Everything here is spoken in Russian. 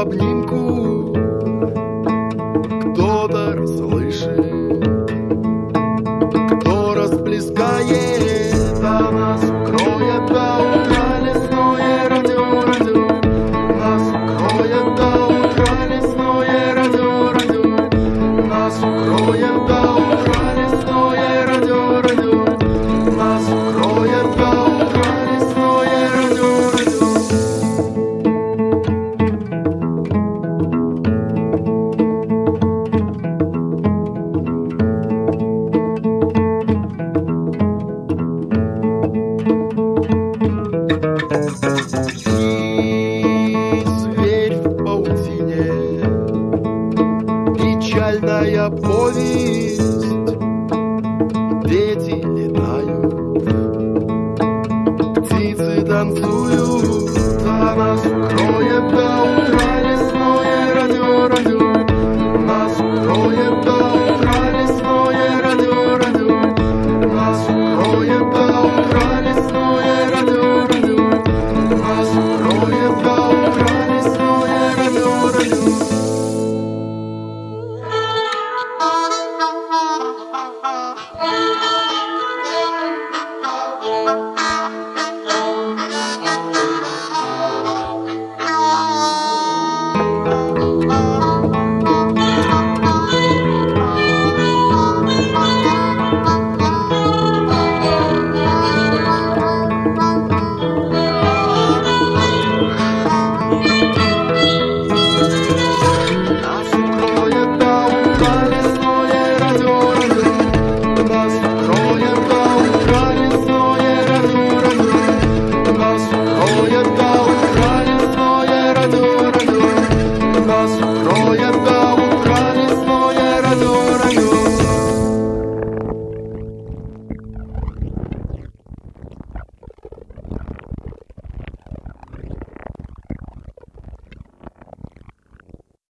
обнимку. Кто-то расслышит, кто расплескает о нас кровь. печальная повесть.